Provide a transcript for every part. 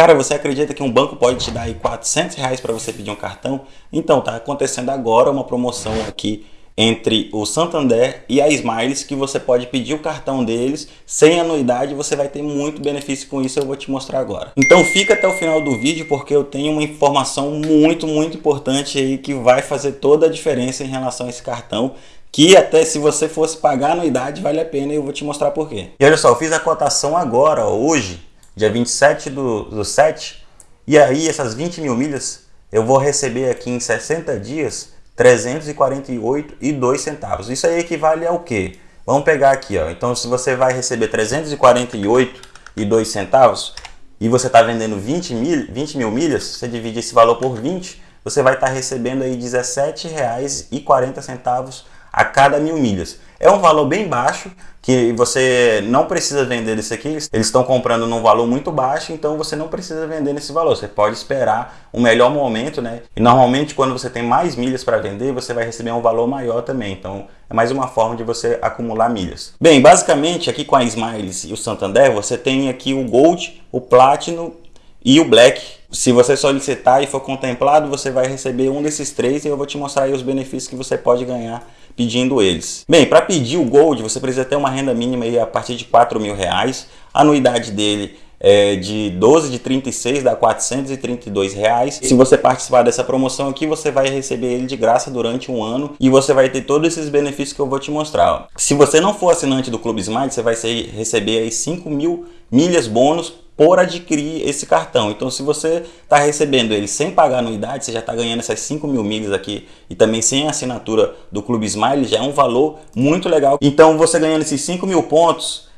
Cara, você acredita que um banco pode te dar aí 400 reais para você pedir um cartão? Então, tá acontecendo agora uma promoção aqui entre o Santander e a Smiles que você pode pedir o cartão deles sem anuidade você vai ter muito benefício com isso eu vou te mostrar agora então fica até o final do vídeo porque eu tenho uma informação muito muito importante aí que vai fazer toda a diferença em relação a esse cartão que até se você fosse pagar anuidade vale a pena e eu vou te mostrar por quê. E olha só, eu fiz a cotação agora, ó, hoje, dia 27 do, do 7, e aí essas 20 mil milhas eu vou receber aqui em 60 dias 348,2 centavos. Isso aí equivale ao quê? Vamos pegar aqui, ó. Então, se você vai receber 348,2 centavos e você está vendendo 20 mil, 20 mil milhas, você divide esse valor por 20, você vai estar tá recebendo aí R$17,40 a cada mil milhas. É um valor bem baixo, que você não precisa vender isso aqui, eles estão comprando num valor muito baixo, então você não precisa vender nesse valor, você pode esperar um melhor momento, né? E normalmente quando você tem mais milhas para vender, você vai receber um valor maior também, então é mais uma forma de você acumular milhas. Bem, basicamente aqui com a Smiles e o Santander, você tem aqui o Gold, o Platinum e o Black, se você solicitar e for contemplado, você vai receber um desses três e eu vou te mostrar os benefícios que você pode ganhar pedindo eles. Bem, para pedir o Gold, você precisa ter uma renda mínima aí a partir de 4 mil reais. A anuidade dele é de 12 de 36 dá 432 reais. Se você participar dessa promoção aqui, você vai receber ele de graça durante um ano e você vai ter todos esses benefícios que eu vou te mostrar. Ó. Se você não for assinante do Clube Smart, você vai receber aí 5 mil milhas bônus por adquirir esse cartão. Então, se você está recebendo ele sem pagar anuidade, você já está ganhando essas 5 mil milhas aqui e também sem assinatura do Clube Smile, já é um valor muito legal. Então, você ganhando esses 5 mil pontos,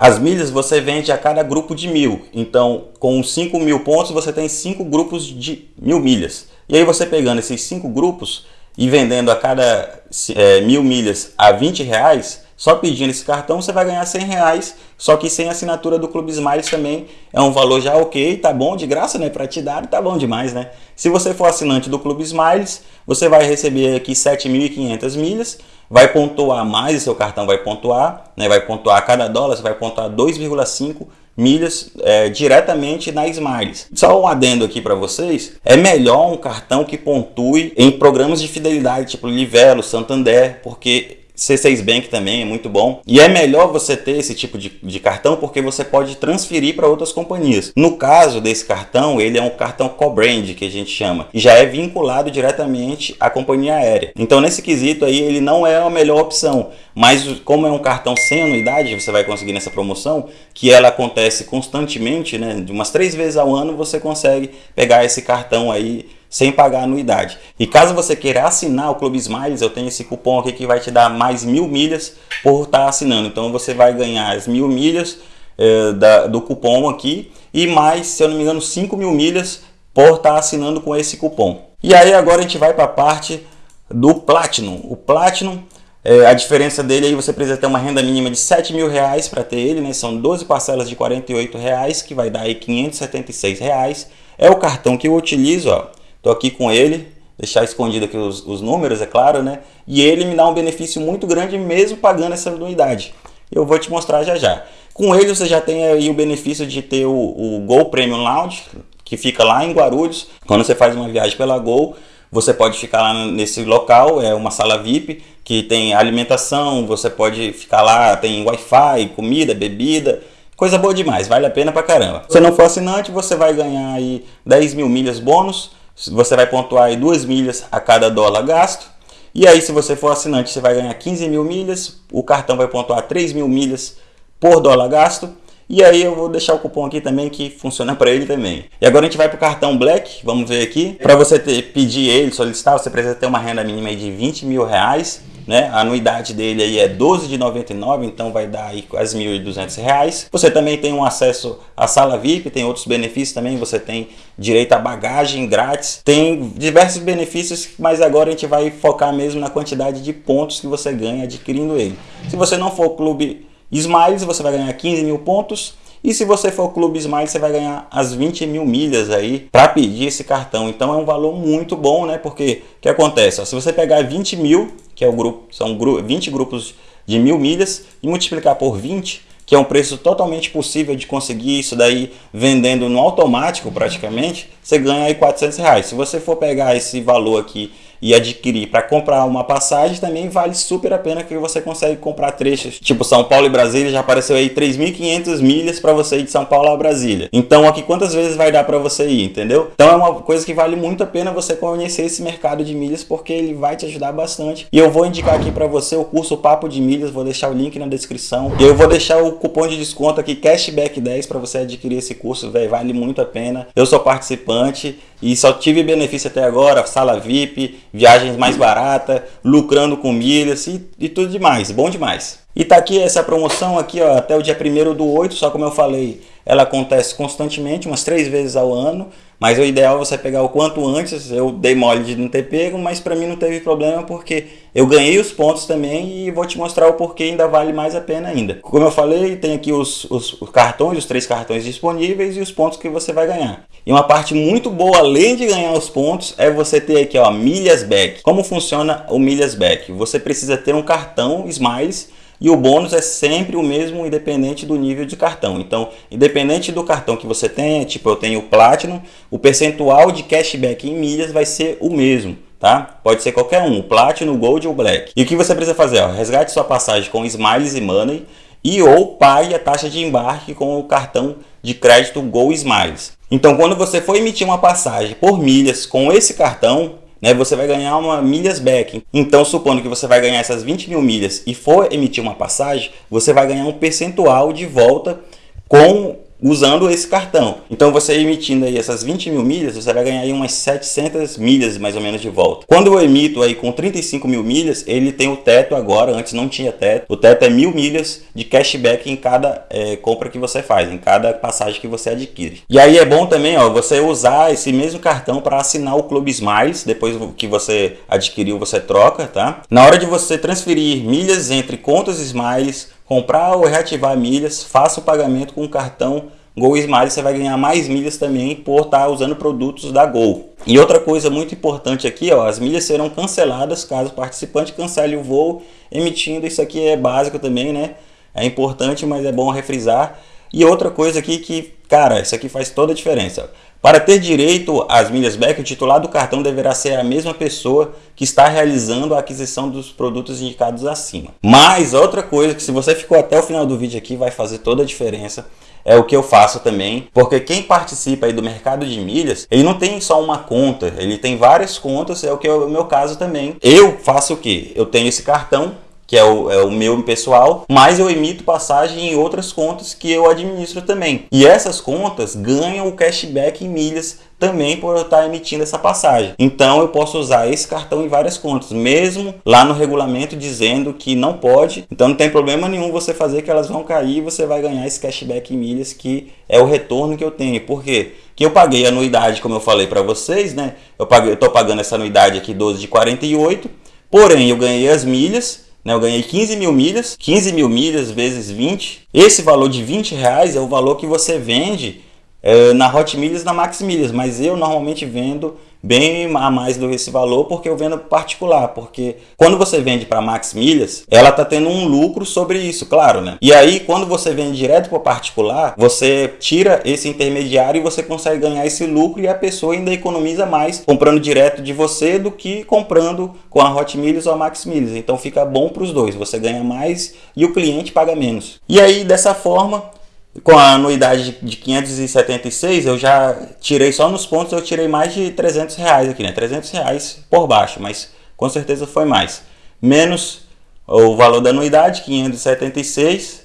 as milhas você vende a cada grupo de mil. Então, com 5 mil pontos, você tem 5 grupos de mil milhas. E aí, você pegando esses 5 grupos e vendendo a cada é, mil milhas a 20 reais, só pedindo esse cartão você vai ganhar 100 reais, só que sem assinatura do Clube Smiles também é um valor já ok, tá bom, de graça, né? Para te dar, tá bom demais, né? Se você for assinante do Clube Smiles, você vai receber aqui 7.500 milhas, vai pontuar mais, o seu cartão vai pontuar, né? Vai pontuar a cada dólar, você vai pontuar 2,5 milhas é, diretamente na Smiles. Só um adendo aqui para vocês, é melhor um cartão que pontue em programas de fidelidade, tipo Livelo, Santander, porque C6 Bank também é muito bom. E é melhor você ter esse tipo de, de cartão porque você pode transferir para outras companhias. No caso desse cartão, ele é um cartão co-brand que a gente chama. E já é vinculado diretamente à companhia aérea. Então nesse quesito aí ele não é a melhor opção. Mas como é um cartão sem anuidade, você vai conseguir nessa promoção, que ela acontece constantemente, né? De umas três vezes ao ano você consegue pegar esse cartão aí sem pagar anuidade. E caso você queira assinar o Clube Smiles, eu tenho esse cupom aqui que vai te dar mais mil milhas por estar tá assinando. Então você vai ganhar as mil milhas eh, da, do cupom aqui e mais, se eu não me engano, 5 mil milhas por estar tá assinando com esse cupom. E aí agora a gente vai para a parte do Platinum. O Platinum, eh, a diferença dele aí você precisa ter uma renda mínima de 7 mil reais para ter ele, né? São 12 parcelas de 48 reais, que vai dar aí 576 reais. É o cartão que eu utilizo, ó. Estou aqui com ele, deixar escondido aqui os, os, números, é claro, né? E ele me dá um benefício muito grande mesmo pagando essa anuidade. Eu vou te mostrar já já. Com ele você já tem aí o benefício de ter o, o Gol Premium Lounge, que fica lá em Guarulhos. Quando você faz uma viagem pela Gol, você pode ficar lá nesse local, é uma sala VIP, que tem alimentação, você pode ficar lá, tem Wi-Fi, comida, bebida, coisa boa demais, vale a pena pra caramba. Se não for assinante, você vai ganhar aí 10 mil milhas bônus, você vai pontuar aí 2 milhas a cada dólar gasto. E aí, se você for assinante, você vai ganhar 15 mil milhas. O cartão vai pontuar 3 mil milhas por dólar gasto. E aí eu vou deixar o cupom aqui também que funciona para ele também. E agora a gente vai para o cartão Black, vamos ver aqui. Para você ter, pedir ele, solicitar, você precisa ter uma renda mínima de 20 mil reais né? A anuidade dele aí é 12 de 99, então vai dar aí quase 1.200 reais. Você também tem um acesso à sala VIP, tem outros benefícios também, você tem direito a bagagem grátis, tem diversos benefícios, mas agora a gente vai focar mesmo na quantidade de pontos que você ganha adquirindo ele. Se você não for clube Smiles, você vai ganhar 15 mil pontos, e se você for Clube Smile, você vai ganhar as 20 mil milhas aí para pedir esse cartão. Então é um valor muito bom, né? Porque o que acontece? Ó, se você pegar 20 mil, que é o grupo, são 20 grupos de mil milhas, e multiplicar por 20, que é um preço totalmente possível de conseguir isso daí vendendo no automático praticamente, você ganha aí 400 reais. Se você for pegar esse valor aqui e adquirir para comprar uma passagem também vale super a pena que você consegue comprar trechos. Tipo São Paulo e Brasília já apareceu aí 3.500 milhas para você ir de São Paulo a Brasília. Então aqui quantas vezes vai dar para você ir entendeu? Então é uma coisa que vale muito a pena você conhecer esse mercado de milhas porque ele vai te ajudar bastante. E eu vou indicar aqui para você o curso Papo de Milhas vou deixar o link na descrição. E eu vou deixar o cupom de desconto aqui cashback 10 para você adquirir esse curso véio, vale muito a pena. Eu sou participante e só tive benefício até agora, sala VIP, viagens mais barata, lucrando com milhas e, e tudo demais, bom demais. E tá aqui essa promoção aqui ó, até o dia 1 do 8, só como eu falei, ela acontece constantemente, umas três vezes ao ano, mas o ideal é você pegar o quanto antes, eu dei mole de não ter pego, mas para mim não teve problema porque eu ganhei os pontos também e vou te mostrar o porquê ainda vale mais a pena ainda. Como eu falei, tem aqui os, os, os cartões, os três cartões disponíveis e os pontos que você vai ganhar. E uma parte muito boa, além de ganhar os pontos, é você ter aqui ó, milhas back. Como funciona o milhas back? Você precisa ter um cartão Smiles e o bônus é sempre o mesmo, independente do nível de cartão. Então, independente do cartão que você tenha, tipo eu tenho o Platinum, o percentual de cashback em milhas vai ser o mesmo. Tá? Pode ser qualquer um, Platinum, Gold ou Black. E o que você precisa fazer? Ó, resgate sua passagem com Smiles e Money e ou pague a taxa de embarque com o cartão de crédito Go Smiles. Então, quando você for emitir uma passagem por milhas com esse cartão, né, você vai ganhar uma milhas back. Então, supondo que você vai ganhar essas 20 mil milhas e for emitir uma passagem, você vai ganhar um percentual de volta com usando esse cartão. Então você emitindo aí essas 20 mil milhas, você vai ganhar aí umas 700 milhas mais ou menos de volta. Quando eu emito aí com 35 mil milhas, ele tem o teto agora, antes não tinha teto. O teto é mil milhas de cashback em cada é, compra que você faz, em cada passagem que você adquire. E aí é bom também ó, você usar esse mesmo cartão para assinar o Clube Smiles, depois que você adquiriu você troca, tá? Na hora de você transferir milhas entre contas Smiles, comprar ou reativar milhas, faça o pagamento com o cartão Gol Smile, você vai ganhar mais milhas também por estar usando produtos da Gol. E outra coisa muito importante aqui, ó, as milhas serão canceladas caso o participante cancele o voo, emitindo, isso aqui é básico também, né? É importante, mas é bom refrisar. E outra coisa aqui que, cara, isso aqui faz toda a diferença. Para ter direito às milhas back, o titular do cartão deverá ser a mesma pessoa que está realizando a aquisição dos produtos indicados acima. Mas outra coisa que se você ficou até o final do vídeo aqui vai fazer toda a diferença é o que eu faço também, porque quem participa aí do mercado de milhas, ele não tem só uma conta, ele tem várias contas, é o que é o meu caso também. Eu faço o que? Eu tenho esse cartão que é o, é o meu pessoal, mas eu emito passagem em outras contas que eu administro também. E essas contas ganham o cashback em milhas também por eu estar emitindo essa passagem. Então eu posso usar esse cartão em várias contas, mesmo lá no regulamento dizendo que não pode. Então não tem problema nenhum você fazer que elas vão cair e você vai ganhar esse cashback em milhas que é o retorno que eu tenho. Por quê? Que eu paguei anuidade, como eu falei para vocês, né? Eu tô pagando essa anuidade aqui 12 de 48, porém eu ganhei as milhas né? Eu ganhei 15 mil milhas, 15 mil milhas vezes 20. Esse valor de 20 reais é o valor que você vende é, na Hot Milhas na Max Milhas, mas eu normalmente vendo bem a mais do esse valor porque eu vendo particular, porque quando você vende para Max Milhas, ela tá tendo um lucro sobre isso, claro, né? E aí quando você vende direto para particular, você tira esse intermediário e você consegue ganhar esse lucro e a pessoa ainda economiza mais comprando direto de você do que comprando com a Hot Milhas ou a Max Milhas. Então fica bom para os dois, você ganha mais e o cliente paga menos. E aí dessa forma com a anuidade de 576, eu já tirei só nos pontos, eu tirei mais de 300 reais aqui, né? 300 reais por baixo, mas com certeza foi mais. Menos o valor da anuidade, 576,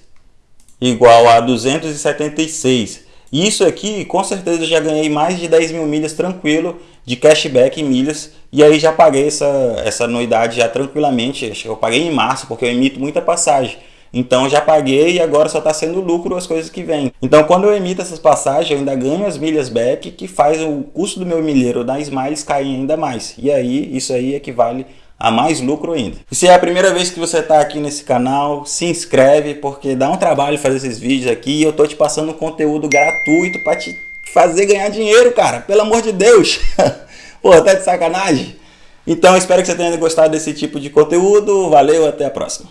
igual a 276. Isso aqui, com certeza, eu já ganhei mais de 10 mil milhas tranquilo de cashback em milhas. E aí já paguei essa, essa anuidade já tranquilamente. Acho que eu paguei em março, porque eu emito muita passagem. Então já paguei e agora só está sendo lucro as coisas que vêm. Então quando eu emito essas passagens, eu ainda ganho as milhas back, que faz o custo do meu milheiro da Smiles cair ainda mais. E aí, isso aí equivale a mais lucro ainda. E se é a primeira vez que você está aqui nesse canal, se inscreve, porque dá um trabalho fazer esses vídeos aqui e eu tô te passando conteúdo gratuito para te fazer ganhar dinheiro, cara. Pelo amor de Deus! Pô, tá de sacanagem? Então espero que você tenha gostado desse tipo de conteúdo. Valeu, até a próxima.